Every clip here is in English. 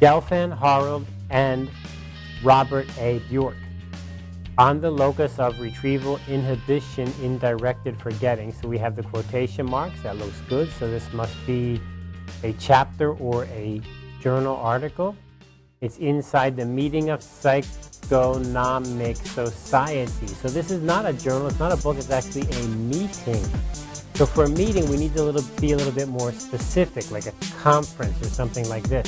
Gelfand, Harold, and Robert A. Bjork. On the locus of retrieval inhibition in directed forgetting, so we have the quotation marks, that looks good, so this must be a chapter or a journal article. It's inside the meeting of psychonomic society. So this is not a journal, it's not a book, it's actually a meeting. So for a meeting, we need to be a little bit more specific, like a conference or something like this.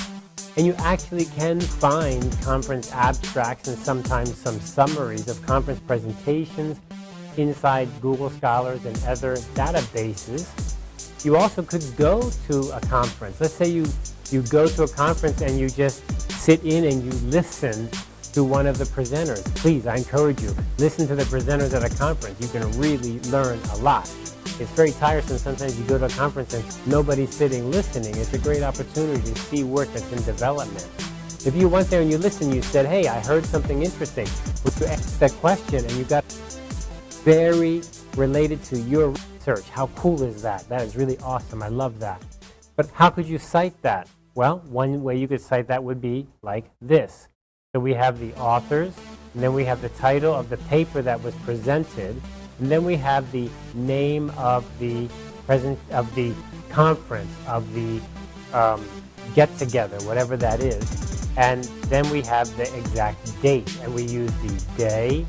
And you actually can find conference abstracts and sometimes some summaries of conference presentations inside Google Scholars and other databases. You also could go to a conference. Let's say you, you go to a conference and you just sit in and you listen to one of the presenters. Please, I encourage you, listen to the presenters at a conference. You can really learn a lot. It's very tiresome. Sometimes you go to a conference and nobody's sitting listening. It's a great opportunity to see work that's in development. If you went there and you listened, you said, hey, I heard something interesting. Would you ask that question and you got very related to your research. How cool is that? That is really awesome. I love that. But how could you cite that? Well, one way you could cite that would be like this. So we have the authors, and then we have the title of the paper that was presented, and then we have the name of the present of the conference, of the um, get-together, whatever that is. And then we have the exact date, and we use the day,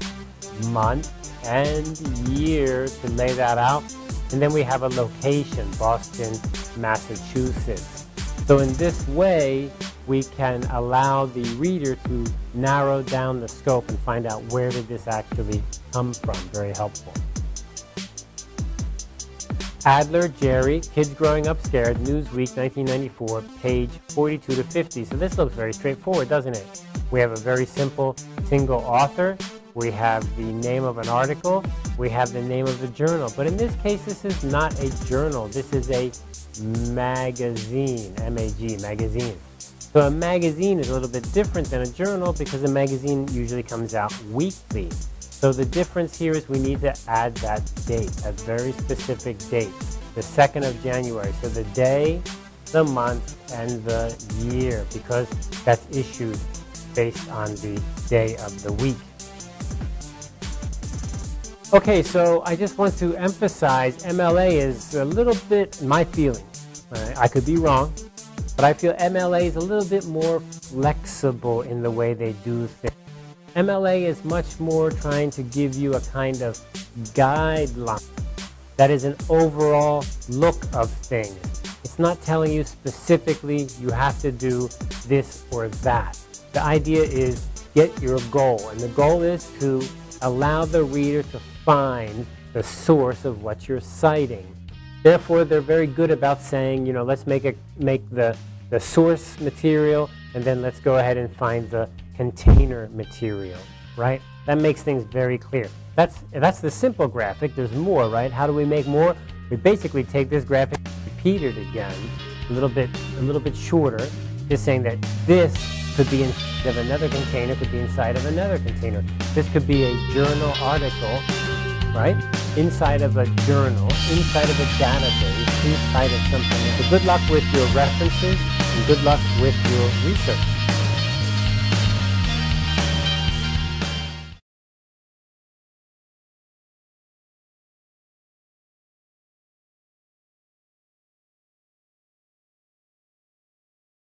month, and year to lay that out. And then we have a location, Boston, Massachusetts. So in this way, we can allow the reader to narrow down the scope and find out where did this actually come from. Very helpful. Adler, Jerry, Kids Growing Up Scared, Newsweek 1994, page 42 to 50. So this looks very straightforward, doesn't it? We have a very simple single author. We have the name of an article. We have the name of the journal. But in this case, this is not a journal. This is a magazine, M-A-G, magazine. So a magazine is a little bit different than a journal because a magazine usually comes out weekly. So the difference here is we need to add that date, a very specific date, the 2nd of January. So the day, the month, and the year because that's issued based on the day of the week. Okay, so I just want to emphasize MLA is a little bit my feeling. I could be wrong, but I feel MLA is a little bit more flexible in the way they do things. MLA is much more trying to give you a kind of guideline that is an overall look of things. It's not telling you specifically you have to do this or that. The idea is get your goal, and the goal is to allow the reader to find the source of what you're citing. Therefore, they're very good about saying, you know, let's make, a, make the, the source material, and then let's go ahead and find the container material, right? That makes things very clear. That's, that's the simple graphic. There's more, right? How do we make more? We basically take this graphic, repeat it again, a little bit, a little bit shorter, just saying that this could be inside of another container, could be inside of another container. This could be a journal article right? Inside of a journal, inside of a database, inside of something. So good luck with your references and good luck with your research.